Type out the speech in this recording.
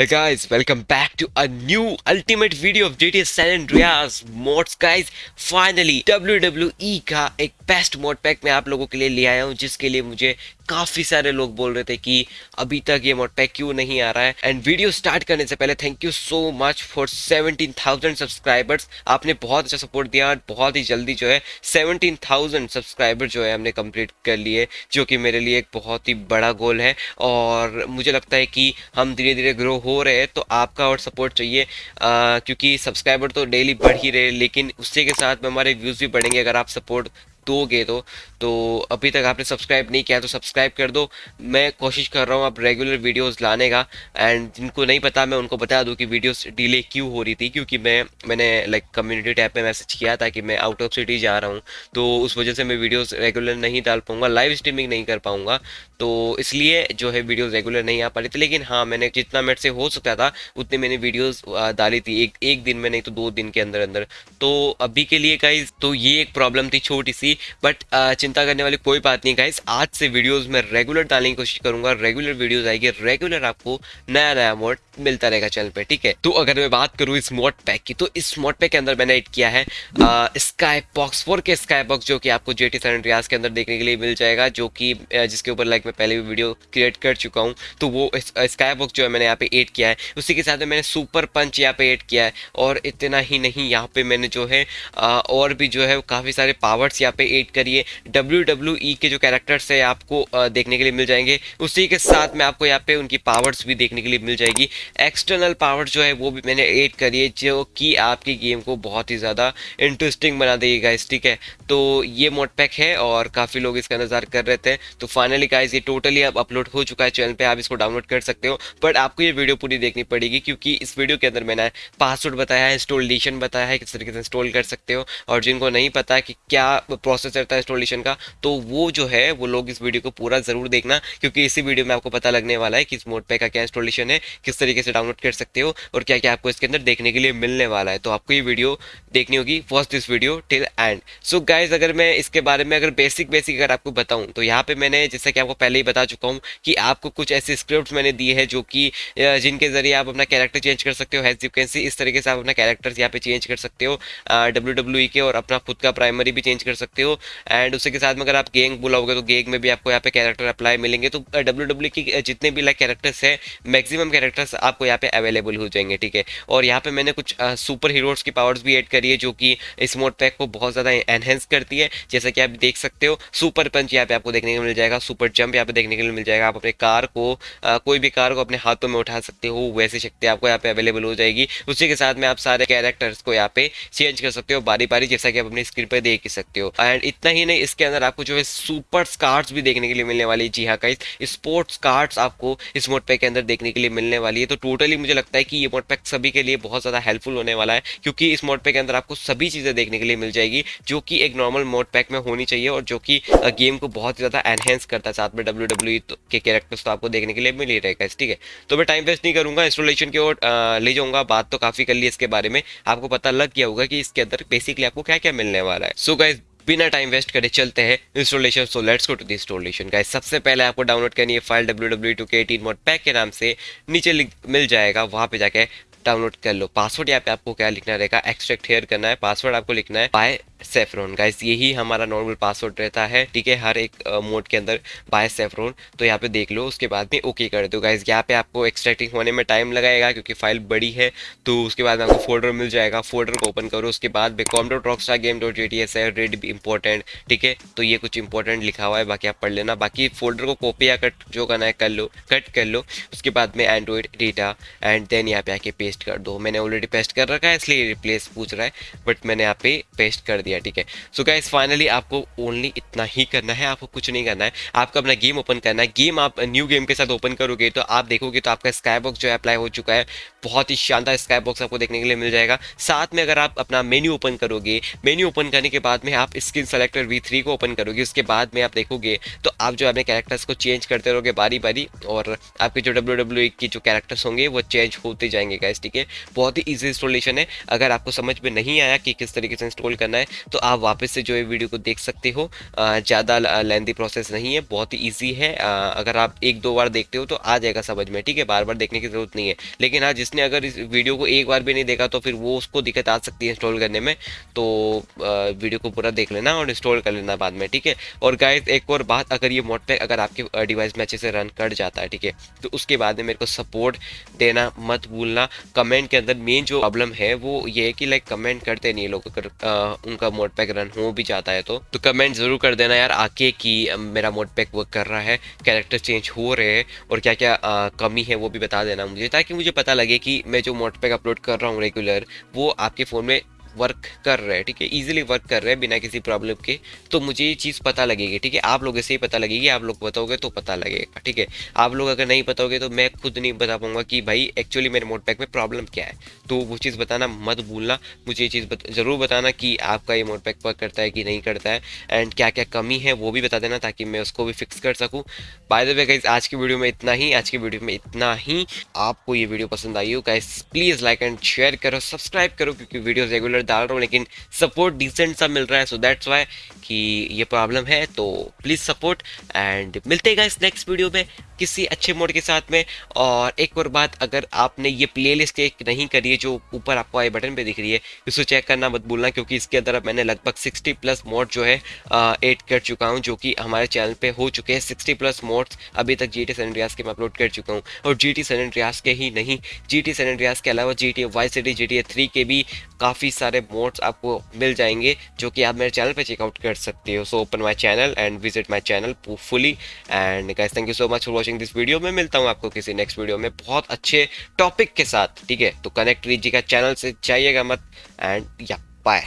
Hey guys, welcome back to a new ultimate video of GTA San Andreas mods. Guys. Finally WWE का एक best mode pack मैं आप लोगों के लिए ले आया हूँ जिसके लिए मुझे काफ़ी सारे लोग बोल रहे थे कि अभी तक ये मोड पैक क्यों नहीं आ रहा है। एंड वीडियो स्टार्ट करने से पहले thank you so much for 17,000 subscribers आपने बहुत अच्छा सपोर्ट दिया बहुत ही जल्दी जो है 17,000 सब्सक्राइबर जो है हमने कंप्लीट कर लिए जो कि मेरे लिए एक बहुत ही बड़ा गोल है। और मुझे लगता है कि हम धीरे धीरे ग्रो हो रहे हैं तो आपका और सपोर्ट चाहिए। आ, क्योंकि सब्सक्राइबर तो डेली बढ़ ही रहे लेकिन उसी के साथ में हमारे व्यूज़ भी बढ़ेंगे अगर आप सपोर्ट दोगे तो। तो अभी तक आपने सब्सक्राइब नहीं किया तो सब्सक्राइब कर दो। मैं कोशिश कर रहा हूँ अब रेगुलर वीडियोस लाने का एंड जिनको नहीं पता मैं उनको बता दूँ कि वीडियोस डिले क्यों हो रही थी, क्योंकि मैं, मैंने लाइक कम्युनिटी टैब पे मैसेज किया था कि मैं आउट ऑफ़ सिटी जा रहा हूँ। तो उस वजह से मैं वीडियोज़ रेगुलर नहीं डाल पाऊँगा लाइव स्ट्रीमिंग नहीं कर पाऊँगा। तो इसलिए जो है वीडियोज़ रेगुलर नहीं आ पा रही थी, लेकिन हाँ मैंने जितना मेरे से हो सकता था, उतनी मैंने वीडियोज़ डाली थी एक एक दिन में, नहीं तो दो दिन के अंदर अंदर तो अभी के लिए गाइज़ तो ये एक प्रॉब्लम थी छोटी सी बट चिंता करने वाली कोई बात नहीं गाइस आज से वीडियोस में रेगुलर डालने की कोशिश करूँगा रेगुलर वीडियोस आएगी. रेगुलर आपको नया नया मोड मिलता रहेगा चैनल पे, ठीक है? तो अगर मैं बात करूँ इस मोड पैक की तो इस मोड पैक के अंदर मैंने एड किया है स्काई बॉक्स फोर के स्काई बॉक्स जो कि आपको जे टी के अंदर देखने के लिए मिल जाएगा, जो कि जिसके ऊपर लाइक मैं पहले भी वीडियो क्रिएट कर चुका हूँ। तो वो स्काई बॉक्स जो है मैंने यहाँ पे एड किया है। उसी के साथ मैंने सुपर पंच यहाँ पे एड किया है और इतना ही नहीं, यहाँ पे मैंने जो है और भी जो है काफ़ी सारे पावर्स यहाँ पे एड करिए डब्ल्यू डब्ल्यू ई के जो कैरेक्टर्स है, आपको देखने के लिए मिल जाएँगे। उसी के साथ में आपको यहाँ पे उनकी पावर्स भी देखने के लिए मिल जाएगी। एक्सटर्नल पावर जो है, वो भी मैंने एड करी है, जो कि आपकी गेम को बहुत ही ज़्यादा इंटरेस्टिंग बना देगी गाइस ठीक है? तो ये मोड पैक है और काफ़ी लोग इसका इंतज़ार कर रहे थे। तो फाइनली गाइस ये टोटली अब अपलोड हो चुका है चैनल पे, आप इसको डाउनलोड कर सकते हो। बट आपको ये वीडियो पूरी देखनी पड़ेगी, क्योंकि इस वीडियो के अंदर मैंने पासवर्ड बताया है इंस्टॉलेशन बताया है, किस तरीके से इंस्टॉल कर सकते हो। और जिनको नहीं पता कि क्या प्रोसेस रहता है इंस्टॉलेशन का तो वो जो है, वो लोग इस वीडियो को पूरा ज़रूर देखना, क्योंकि इसी वीडियो में आपको पता लगने वाला है कि इस मोड पैक का क्या इंस्टॉलेशन है, किस तरीके से डाउनलोड कर सकते हो और क्या क्या आपको इसके अंदर देखने के लिए मिलने वाला है। तो आपको ये वीडियो देखनी होगी first this video till end so guys अगर मैं इसके बारे में अगर बेसिक बेसिक अगर आपको बताऊँ तो यहाँ पे मैंने, जैसे कि आपको पहले ही बता चुका हूँ कि आपको कुछ ऐसे स्क्रिप्ट मैंने दिए हैं जो कि जिनके ज़रिए आप अपना कैरेक्टर चेंज कर सकते हो हैज़ यू कैन सी इस तरीके से आप अपना कैरेक्टर यहाँ पे चेंज कर सकते हो डब्ल्यू डब्ल्यू के और अपना खुद का प्राइमरी भी चेंज कर सकते हो एंड उसी के साथ में अगर आप गेंग बुलाओगे तो गेंग में भी आपको यहाँ पे कैरेक्टर अप्लाई मिलेंगे। तो डब्ल्यू डब्ल्यू की जितने भी लाइक कैरेक्टर्स है मैक्सिमम कैरेक्टर्स आपको यहाँ पे अवेलेबल हो जाएँगे, ठीक है? और यहाँ पे मैंने कुछ सुपर हीरोज़ की पावर्स भी ऐड करी है, जो कि इस मोड पैक को बहुत ज़्यादा एनहेंस करती है। जैसा कि आप देख सकते हो सुपर पंच यहाँ पे आपको देखने को मिल जाएगा सुपर जंप यहाँ पे देखने के मिल जाएगा। आप अपने कार को कोई भी कार को अपने हाथों में उठा सकते हो, वैसी शक्ति आपको यहाँ पे अवेलेबल हो जाएगी। उसी के साथ में आप सारे कैरेक्टर्स को यहाँ पे चेंज कर सकते हो बारी बारी जैसा कि आप अपनी स्क्रीन पर देख ही सकते हो। एंड इतना ही नहीं, इसके अंदर आपको जो है सुपर कार्ड्स भी देखने के लिए मिलने वाली है। जी हाँ कई स्पोर्ट्स कार्ड्स आपको इस मोड पैक के अंदर देखने के लिए मिलने वाली है। तो टोटली मुझे लगता है कि ये मोड पैक सभी के लिए बहुत ज़्यादा हेल्पफुल होने वाला है, क्योंकि इस मोड पैक के अंदर आपको सभी चीज़ें देखने के लिए मिल जाएगी, जो कि एक नॉर्मल मोड पैक में होनी चाहिए और जो कि गेम को बहुत ज़्यादा एनहेंस करता है साथ में डब्ल्यू डब्ल्यू e के कैरेक्टर्स तो आपको देखने के लिए मिल ही रहेगा ठीक है? तो मैं टाइम वेस्ट नहीं करूँगा इंस्टॉलेशन की ओर ले जाऊँगा, बात तो काफ़ी कर ली इसके बारे में। आपको पता लग गया होगा कि इसके अंदर बेसिकली आपको क्या क्या मिलने वाला है। सो गाइज़ बिना टाइम वेस्ट करे चलते हैं installation so let's go to the installation का सबसे पहले आपको डाउनलोड करनी है file W W two K eighteen mode pack के नाम से नीचे मिल जाएगा, वहाँ पे जाके डाउनलोड कर लो. पासवर्ड यहाँ पे आपको क्या लिखना रहेगा? एक्सट्रैक्ट हेयर करना है. पासवर्ड आपको लिखना है बाय सेफ्रोन गाइस यही हमारा नॉर्मल पासवर्ड रहता है। ठीक है, हर एक मोड के अंदर बाय सेफ्रोन तो यहाँ पे देख लो, उसके बाद में ओके कर दो। गाइस यहाँ पे आपको एक्सट्रैक्टिंग होने में टाइम लगाएगा क्योंकि फ़ाइल बड़ी है। तो उसके बाद आपको फोल्डर मिल जाएगा। फोल्डर को ओपन करो। उसके बाद में com dot rock game dot G है। रेड भी इंपॉर्टेंट ठीक है? तो ये कुछ इंपॉर्टेंट लिखा हुआ है। बाकी आप पढ़ लेना। बाकी फोल्डर को कॉपी या कट जो करना है कर लो। कट कर लो। उसके बाद में एंड्रॉइड डेटा एंड देन यहाँ पे आके पेस्ट कर दो। मैंने ऑलरेडी पेस्ट कर रखा है, इसलिए रिप्लेस पूछ रहा है। बट मैंने यहाँ पे पेस्ट कर दिया। ठीक है? सो गाइस फाइनली आपको ओनली इतना ही करना है, आपको कुछ नहीं करना है। आपको अपना गेम ओपन करना है। गेम आप न्यू गेम के साथ ओपन करोगे तो आप देखोगे तो आपका स्काई बॉक्स जो है अप्लाई हो चुका है। बहुत ही शानदार स्काई बॉक्स आपको देखने के लिए मिल जाएगा। साथ में अगर आप अपना मेन्यू ओपन करोगे मेन्यू ओपन करने के बाद में आप स्किन सेलेक्टर वी को ओपन करोगे, उसके बाद में आप देखोगे तो आप जो अपने कैरेक्टर्स को चेंज करते रहोगे बारी बारी और आपके जो डब्ल्यू डब्ल्यू की जो कैरेक्टर्स होंगे वो चेंज होते जाएँगे गाइस ठीक है? बहुत ही ईजी इंस्टॉलेशन है। अगर आपको समझ में नहीं आया कि किस तरीके से इंस्टॉल करना है तो आप वापस से जो है वीडियो को देख सकते हो। ज़्यादा लेंदी प्रोसेस नहीं है, बहुत ही ईजी है। अगर आप एक दो बार देखते हो तो आ जाएगा समझ में, ठीक है? बार बार देखने की ज़रूरत नहीं है। लेकिन हाँ जिसने अगर इस वीडियो को एक बार भी नहीं देखा तो फिर वो उसको दिक्कत आ सकती है इंस्टॉल करने में। तो वीडियो को पूरा देख लेना और इंस्टॉल कर लेना बाद में, ठीक है? और गाइस एक और बात, अगर ये मोड पैक अगर आपके डिवाइस में अच्छे से रन कर जाता है, ठीक है? तो उसके बाद में मेरे को सपोर्ट देना मत भूलना। कमेंट के अंदर मेन जो प्रॉब्लम है वो ये है कि लाइक कमेंट करते नहीं लोग, अगर उनका मोड पैक रन हो भी जाता है तो तो कमेंट ज़रूर कर देना यार आके कि मेरा मोड पैक वर्क कर रहा है कैरेक्टर चेंज हो रहे हैं और क्या क्या आ, कमी है वो भी बता देना मुझे ताकि मुझे पता लगे कि मैं जो मोड पैक अपलोड कर रहा हूँ रेगुलर वो आपके फ़ोन में वर्क कर रहे हैं ठीक है? इजीली वर्क कर रहे हैं बिना किसी प्रॉब्लम के। तो मुझे ये चीज़ पता लगेगी ठीक है? आप लोगों से ही पता लगेगी आप लोग बताओगे तो पता लगेगा ठीक है? आप लोग अगर नहीं बताओगे तो मैं खुद नहीं बता पाऊँगा कि भाई एक्चुअली मेरे मोड पैक में प्रॉब्लम क्या है। तो वो चीज़ बताना मत भूलना मुझे ये चीज़ बत, ज़रूर बताना कि आपका ये मोड पैक वर्क करता है कि नहीं करता है। एंड क्या क्या कमी है वो भी बता देना ताकि मैं उसको भी फिक्स कर सकूँ। बाय द वे गाइज़ आज की वीडियो में इतना ही आज की वीडियो में इतना ही। आपको ये वीडियो पसंद आई हो guys please like and share करो सब्सक्राइब करो क्योंकि वीडियो रेगुलर डाल रहा हूँ, लेकिन सपोर्ट डिसेंट सा मिल रहा है सो दैट्स वाई कि ये प्रॉब्लम है तो प्लीज़ सपोर्ट एंड मिलते हैं इस नेक्स्ट वीडियो में किसी अच्छे मोड के साथ में। और एक और बात, अगर आपने ये प्ले लिस्ट एक नहीं करी है, जो ऊपर आपको आई बटन पे दिख रही है उसको चेक करना मत भूलना, क्योंकि इसके अंदर अब मैंने लगभग 60 प्लस मोड जो है एड कर चुका हूँ, जो कि हमारे चैनल पे हो चुके हैं। 60 प्लस मोड्स अभी तक जी टी सन रियाज के मैं अपलोड कर चुका हूँ। और जी टी सन रियाज के ही नहीं जी टी सन के अलावा G T Y C T के भी काफ़ी सारे मोड्स आपको मिल जाएँगे, जो कि आप मेरे चैनल पर चेकआउट कर सकते हो. So open my channel and visit my channel fully and guys thank you so much for watching this video में मिलता हूँ आपको किसी नेक्स्ट वीडियो में बहुत अच्छे टॉपिक के साथ, ठीक है? तो कनेक्ट लीजिएगा चैनल से जाइएगा मत. एंड या बाय